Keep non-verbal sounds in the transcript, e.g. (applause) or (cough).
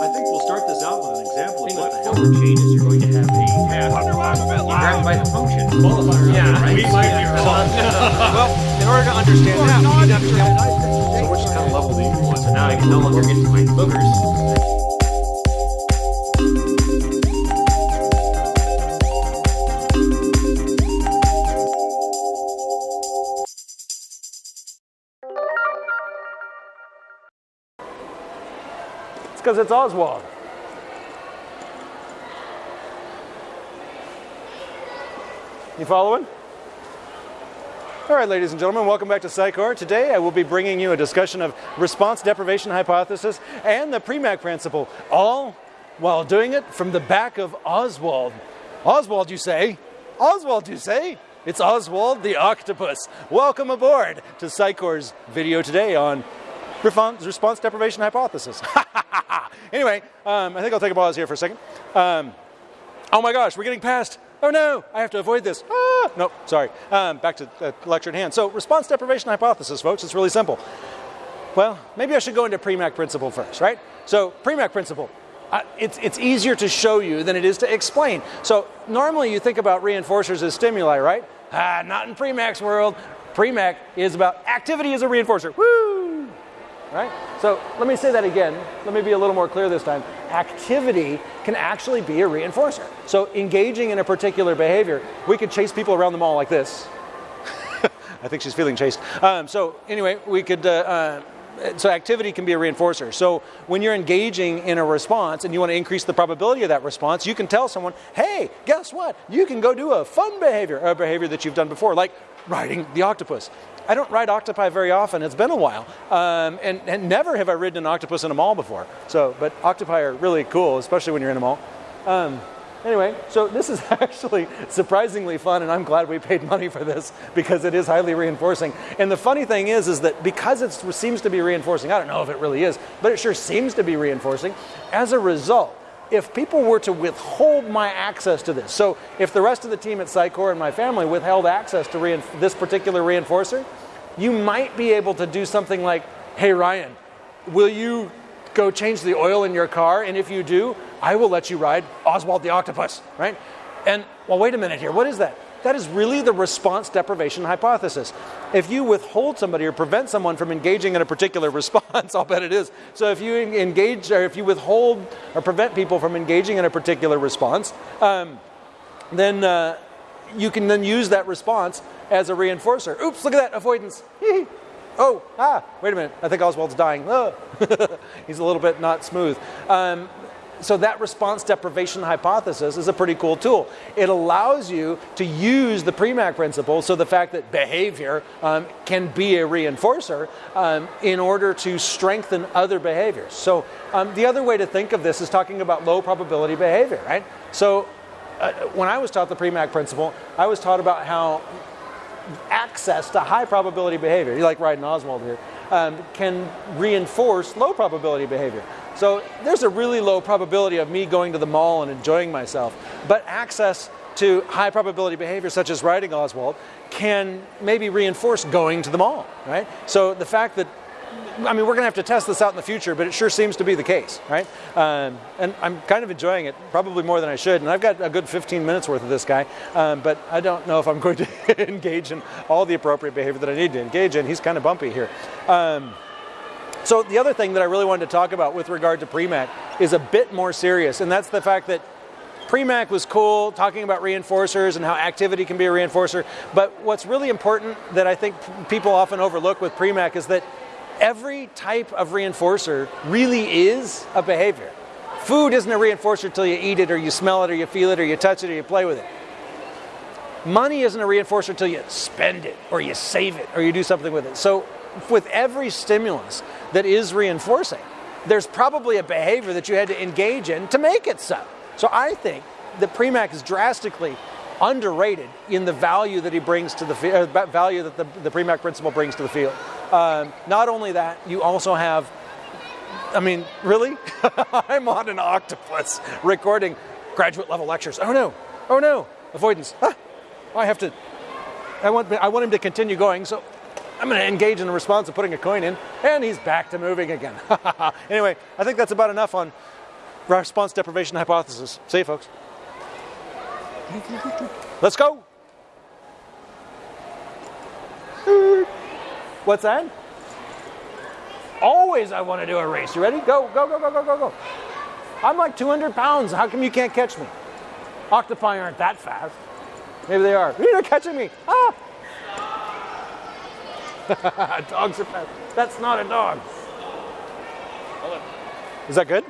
I think we'll start this out with an example of what the hell the chain is. You're going to have a task. You grab it by the function. Qualifier. Yeah, right? we might be wrong. (laughs) well, in order to understand that, we need to understand So which kind of level do you want? So now I can no longer get to my boogers. It's because it's Oswald. You following? All right, ladies and gentlemen, welcome back to Psychor. Today I will be bringing you a discussion of response deprivation hypothesis and the Premack principle, all while doing it from the back of Oswald. Oswald, you say? Oswald, you say? It's Oswald the octopus. Welcome aboard to Psychor's video today on response, deprivation hypothesis. (laughs) anyway, um, I think I'll take a pause here for a second. Um, oh my gosh, we're getting past. Oh no, I have to avoid this. Ah, nope, sorry. Um, back to the lecture at hand. So, response deprivation hypothesis, folks, it's really simple. Well, maybe I should go into Premack principle first, right? So, Premack principle. Uh, it's, it's easier to show you than it is to explain. So, normally you think about reinforcers as stimuli, right? Ah, not in Premack's world. Premack is about activity as a reinforcer. Woo! Right? So let me say that again. Let me be a little more clear this time. Activity can actually be a reinforcer. So engaging in a particular behavior, we could chase people around the mall like this. (laughs) I think she's feeling chased. Um, so anyway, we could. Uh, uh, so activity can be a reinforcer. So when you're engaging in a response and you want to increase the probability of that response, you can tell someone, "Hey, guess what? You can go do a fun behavior, a behavior that you've done before, like riding the octopus." I don't ride octopi very often. It's been a while, um, and, and never have I ridden an octopus in a mall before. So, but octopi are really cool, especially when you're in a mall. Um, anyway, so this is (laughs) actually surprisingly fun, and I'm glad we paid money for this because it is highly reinforcing. And the funny thing is, is that because it seems to be reinforcing, I don't know if it really is, but it sure seems to be reinforcing. As a result, if people were to withhold my access to this, so if the rest of the team at Psychor and my family withheld access to reinf- this particular reinforcer, you might be able to do something like, hey, Ryan, will you go change the oil in your car? And if you do, I will let you ride Oswald the Octopus, right? And, well, wait a minute here. What is that? That is really the response deprivation hypothesis. If you withhold somebody or prevent someone from engaging in a particular (laughs) response, I'll bet it is. So if you engage or if you withhold or prevent people from engaging in a particular response, um, then uh, you can then use that response as a reinforcer. Oops, look at that avoidance. (laughs) oh, ah, wait a minute. I think Oswald's dying. Oh. (laughs) He's a little bit not smooth. Um, so that response deprivation hypothesis is a pretty cool tool. It allows you to use the Premack principle, so the fact that behavior um, can be a reinforcer um, in order to strengthen other behaviors. So um, the other way to think of this is talking about low probability behavior, right? So uh, when I was taught the Premack principle, I was taught about how access to high probability behavior, you like riding Oswald here, um, can reinforce low probability behavior. So there's a really low probability of me going to the mall and enjoying myself, but access to high probability behavior such as riding Oswald can maybe reinforce going to the mall, right? So the fact that I mean, we're going to have to test this out in the future, but it sure seems to be the case, right? Um, and I'm kind of enjoying it, probably more than I should. And I've got a good 15 minutes worth of this guy, um, but I don't know if I'm going to (laughs) engage in all the appropriate behavior that I need to engage in. He's kind of bumpy here. Um, so the other thing that I really wanted to talk about with regard to Premack is a bit more serious, and that's the fact that Premack was cool, talking about reinforcers and how activity can be a reinforcer. But what's really important that I think people often overlook with Premack is that every type of reinforcer really is a behavior. Food isn't a reinforcer until you eat it or you smell it or you feel it or you touch it or you play with it. Money isn't a reinforcer until you spend it or you save it or you do something with it. So with every stimulus that is reinforcing, there's probably a behavior that you had to engage in to make it so. So I think that Premack is drastically underrated in the value that he brings to the uh, value that the, the Premack principle brings to the field. Um, not only that, you also have, I mean, really? (laughs) I'm on an octopus recording graduate level lectures. Oh no, oh no, avoidance. Ah, I have to, I want, I want him to continue going, so I'm going to engage in the response of putting a coin in, and he's back to moving again. (laughs) anyway, I think that's about enough on response deprivation hypothesis. See you, folks. Let's go. What's that? Always I want to do a race. You ready? Go, go, go, go, go, go, go. I'm like 200 pounds. How come you can't catch me? Octopi aren't that fast. Maybe they are. (laughs) You're catching me. Ah! (laughs) Dogs are fast. That's not a dog. Is that good?